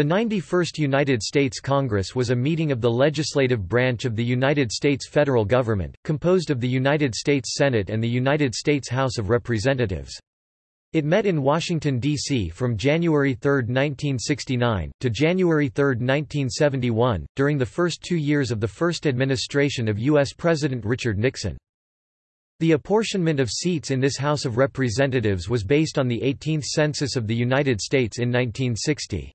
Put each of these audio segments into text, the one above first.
The 91st United States Congress was a meeting of the legislative branch of the United States federal government, composed of the United States Senate and the United States House of Representatives. It met in Washington, D.C. from January 3, 1969, to January 3, 1971, during the first two years of the first administration of U.S. President Richard Nixon. The apportionment of seats in this House of Representatives was based on the 18th Census of the United States in 1960.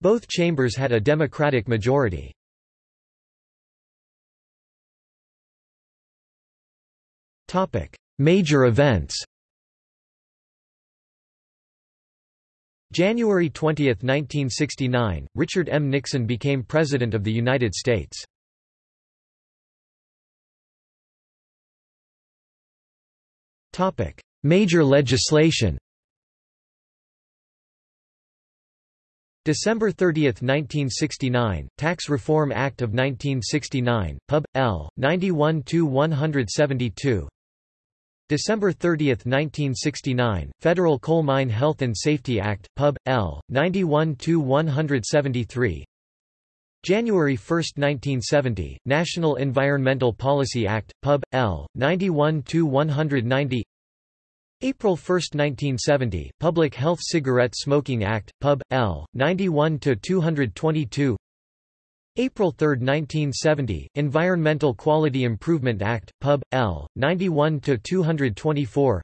Both chambers had a Democratic majority. Major events January 20, 1969, Richard M. Nixon became President of the United States. Major legislation December 30, 1969, Tax Reform Act of 1969, Pub. L. 91-172 December 30, 1969, Federal Coal Mine Health and Safety Act, Pub. L. 91-173 January 1, 1970, National Environmental Policy Act, Pub. L. 91-190 April 1, 1970, Public Health Cigarette Smoking Act, Pub. L. 91-222 April 3, 1970, Environmental Quality Improvement Act, Pub. L. 91-224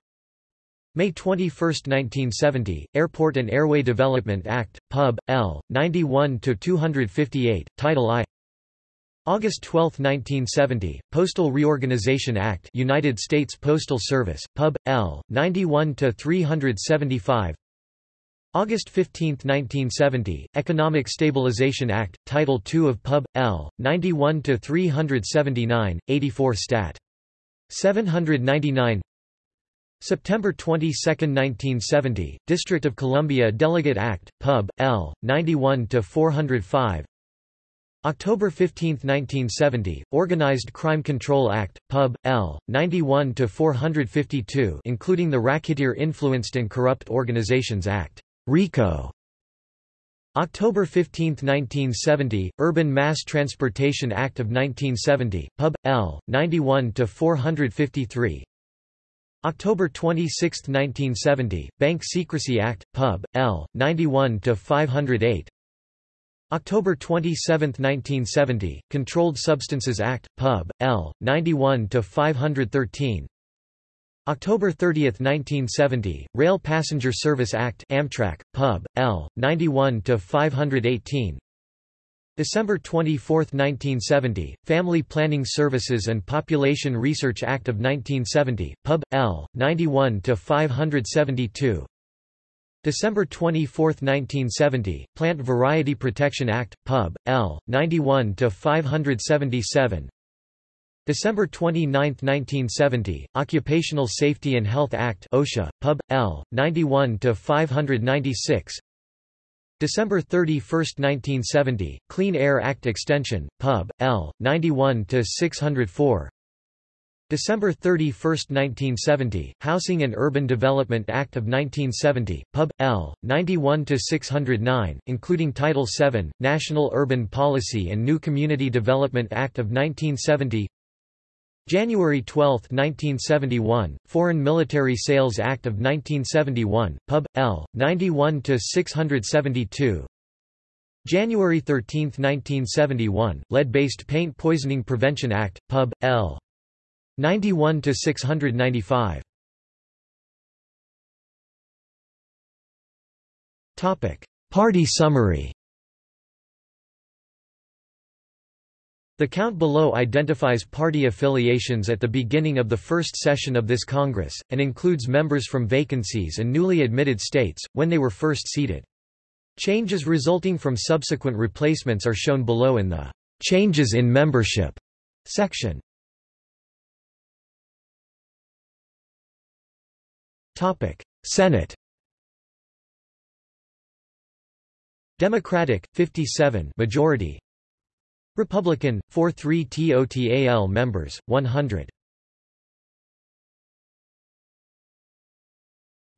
May 21, 1970, Airport and Airway Development Act, Pub. L. 91-258, Title I August 12, 1970, Postal Reorganization Act United States Postal Service, Pub. L. 91-375 August 15, 1970, Economic Stabilization Act, Title II of Pub. L. 91-379, 84 Stat. 799 September 22, 1970, District of Columbia Delegate Act, Pub. L. 91-405 October 15, 1970, Organized Crime Control Act, Pub. L. 91-452 including the Racketeer Influenced and Corrupt Organizations Act RICO. October 15, 1970, Urban Mass Transportation Act of 1970, Pub. L. 91-453 October 26, 1970, Bank Secrecy Act, Pub. L. 91-508 October 27, 1970, Controlled Substances Act, Pub. L. 91-513 October 30, 1970, Rail Passenger Service Act Amtrak, Pub. L. 91-518 December 24, 1970, Family Planning Services and Population Research Act of 1970, Pub. L. 91-572 December 24, 1970, Plant Variety Protection Act, Pub. L. 91-577 December 29, 1970, Occupational Safety and Health Act OSHA, Pub. L. 91-596 December 31, 1970, Clean Air Act Extension, Pub. L. 91-604 December 31, 1970, Housing and Urban Development Act of 1970, Pub. L. 91-609, including Title VII, National Urban Policy and New Community Development Act of 1970 January 12, 1971, Foreign Military Sales Act of 1971, Pub. L. 91-672 January 13, 1971, Lead-Based Paint Poisoning Prevention Act, Pub. L. 91 to 695. Topic: Party summary. The count below identifies party affiliations at the beginning of the first session of this Congress, and includes members from vacancies and newly admitted states, when they were first seated. Changes resulting from subsequent replacements are shown below in the Changes in Membership section. Topic: Senate. Democratic 57 majority. Republican 43 TOTAL members 100.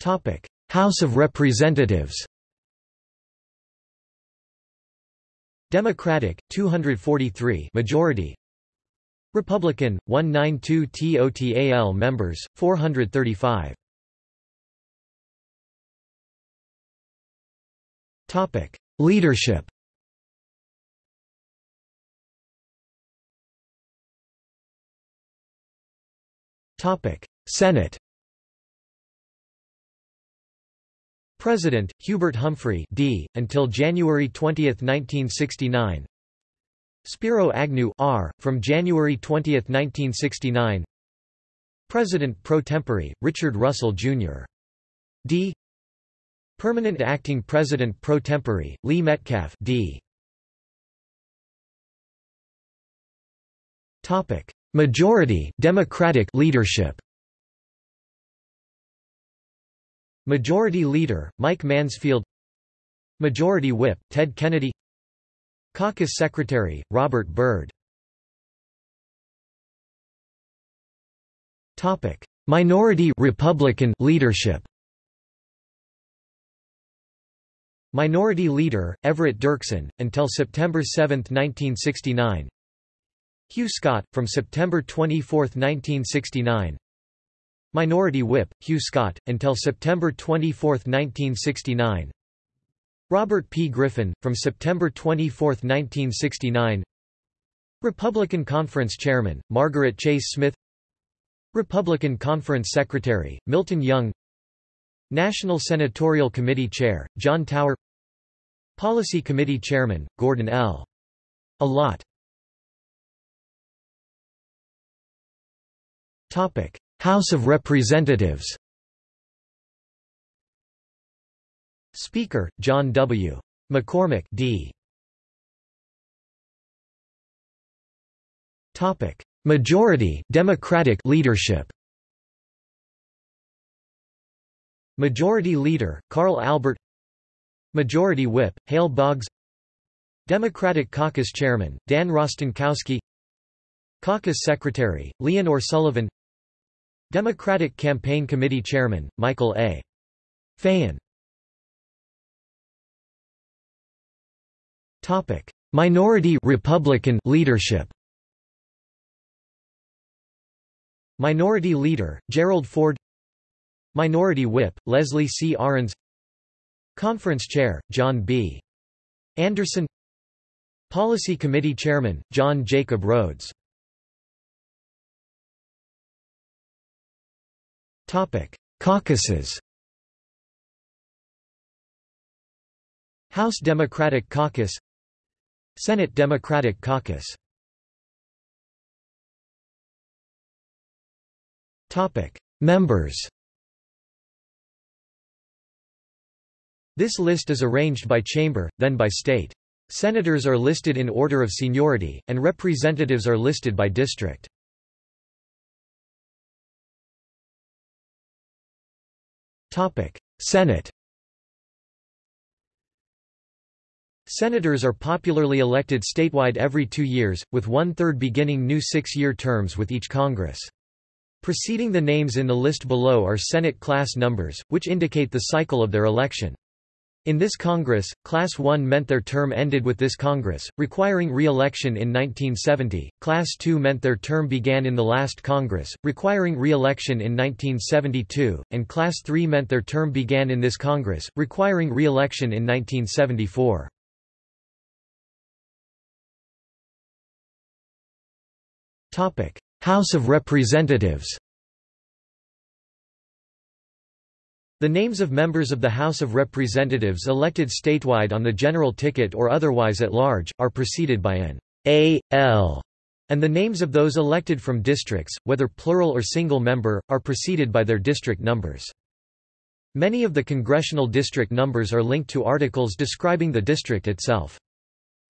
Topic: House of Representatives. Democratic 243 majority Republican 192 TOTAL members 435 Topic Leadership Topic Senate President, Hubert Humphrey D. until January 20, 1969 Spiro Agnew R. from January 20, 1969 President pro tempore, Richard Russell, Jr. D. Permanent Acting President pro tempore, Lee Metcalf D. Topic: Majority Democratic leadership. Majority Leader Mike Mansfield. Majority Whip Ted Kennedy. Caucus Secretary Robert Byrd. Topic: Minority Republican leadership. Minority Leader, Everett Dirksen, until September 7, 1969 Hugh Scott, from September 24, 1969 Minority Whip, Hugh Scott, until September 24, 1969 Robert P. Griffin, from September 24, 1969 Republican Conference Chairman, Margaret Chase Smith. Republican Conference Secretary, Milton Young National Senatorial Committee Chair, John Tower Policy Committee Chairman, Gordon L. Allott House of Representatives Speaker, John W. McCormack D. Majority Democratic leadership. Majority Leader, Carl Albert Majority Whip, Hale Boggs Democratic Caucus Chairman, Dan Rostenkowski Caucus Secretary, Leonor Sullivan Democratic Campaign Committee Chairman, Michael A. Feighan Minority Republican leadership Minority Leader, Gerald Ford Minority Whip, Leslie C. Arends Conference Chair, John B. Anderson. Policy Committee Chairman, John Jacob Rhodes. Caucuses. House Democratic Caucus. Senate Democratic Caucus. Members This list is arranged by chamber, then by state. Senators are listed in order of seniority, and representatives are listed by district. Senate Senators are popularly elected statewide every two years, with one-third beginning new six-year terms with each Congress. Preceding the names in the list below are Senate class numbers, which indicate the cycle of their election. In this Congress, Class 1 meant their term ended with this Congress, requiring re-election in 1970, Class 2 meant their term began in the last Congress, requiring re-election in 1972, and Class 3 meant their term began in this Congress, requiring re-election in 1974. House of Representatives The names of members of the House of Representatives elected statewide on the general ticket or otherwise at large, are preceded by an A.L., and the names of those elected from districts, whether plural or single member, are preceded by their district numbers. Many of the congressional district numbers are linked to articles describing the district itself.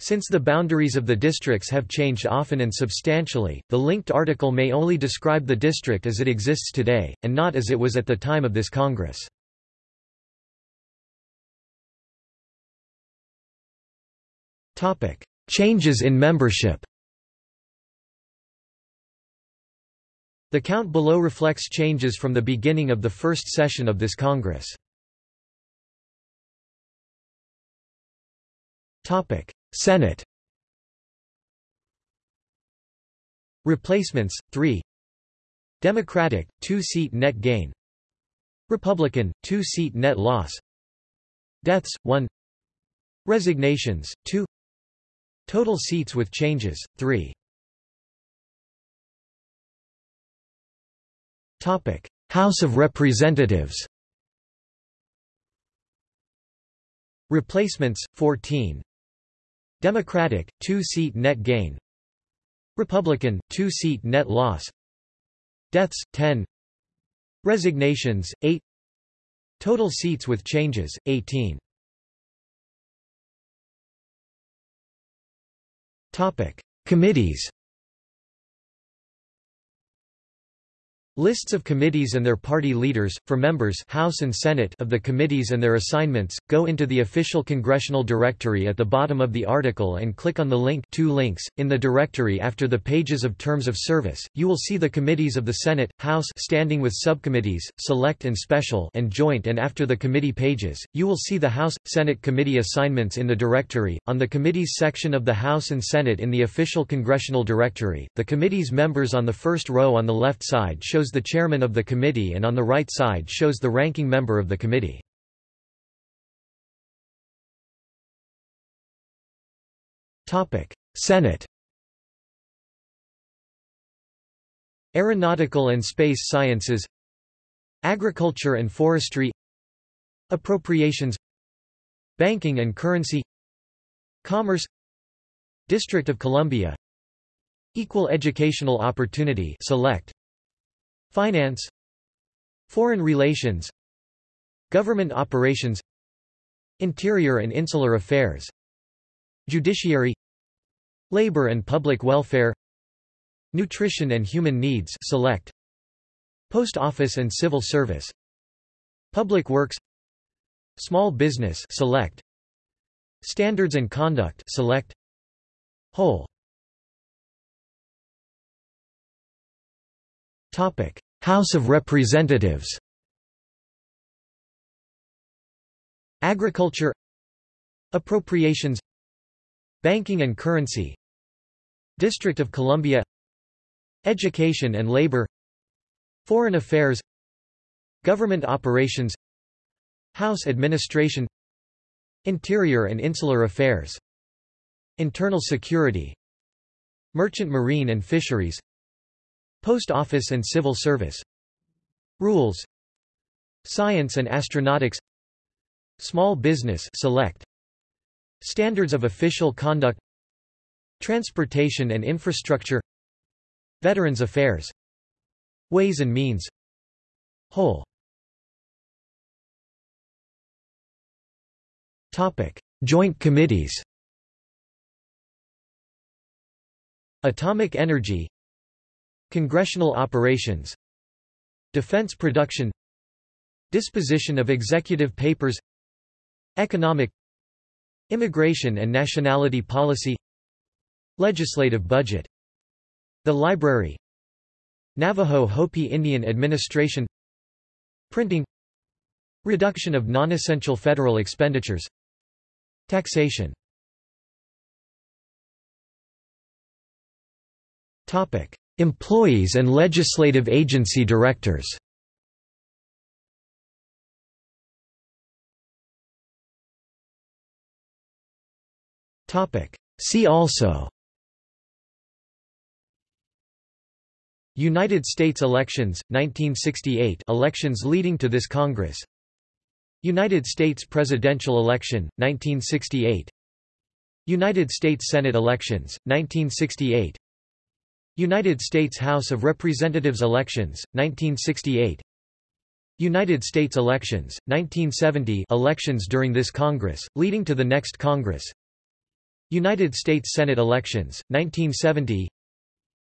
Since the boundaries of the districts have changed often and substantially, the linked article may only describe the district as it exists today, and not as it was at the time of this Congress. Changes in membership. The count below reflects changes from the beginning of the first session of this Congress. Senate. Replacements, 3 Democratic, 2-seat net gain. Republican, 2-seat net loss. Deaths, 1 Resignations, 2 Total seats with changes, 3 House of Representatives. Replacements, 14 Democratic, 2-seat net gain. Republican, 2-seat net loss. Deaths, 10 Resignations, 8 Total seats with changes, 18 Committees Lists of committees and their party leaders, for members House and Senate of the committees and their assignments, go into the official congressional directory at the bottom of the article and click on the link two links. In the directory after the pages of terms of service, you will see the committees of the Senate, House standing with subcommittees, select and special and joint and after the committee pages, you will see the House, Senate committee assignments in the directory. On the committees section of the House and Senate in the official congressional directory, the committee's members on the first row on the left side shows shows the chairman of the committee and on the right side shows the ranking member of the committee. Senate Aeronautical and Space Sciences Agriculture and Forestry Appropriations Banking and Currency Commerce District of Columbia Equal Educational Opportunity Select Finance Foreign relations Government operations Interior and Insular Affairs Judiciary Labor and Public Welfare Nutrition and Human Needs Select Post Office and Civil Service Public Works Small Business Select Standards and Conduct Select Whole House of Representatives Agriculture Appropriations Banking and Currency District of Columbia Education and Labor Foreign Affairs Government Operations House Administration Interior and Insular Affairs Internal Security Merchant Marine and Fisheries Post Office and Civil Service. Rules. Science and Astronautics. Small Business Select. Standards of Official Conduct. Transportation and Infrastructure. Veterans Affairs. Ways and Means. Whole. Topic: Joint Committees. Atomic Energy Congressional operations Defense production Disposition of executive papers Economic Immigration and nationality policy Legislative budget The Library Navajo Hopi Indian Administration Printing Reduction of non-essential federal expenditures Taxation. Topic Employees and legislative agency directors. See also United States elections, 1968 elections leading to this Congress. United States presidential election, 1968 United States Senate elections, 1968 United States House of Representatives elections, 1968 United States elections, 1970 elections during this Congress, leading to the next Congress. United States Senate elections, 1970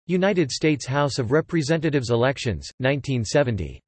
United States House of Representatives elections, 1970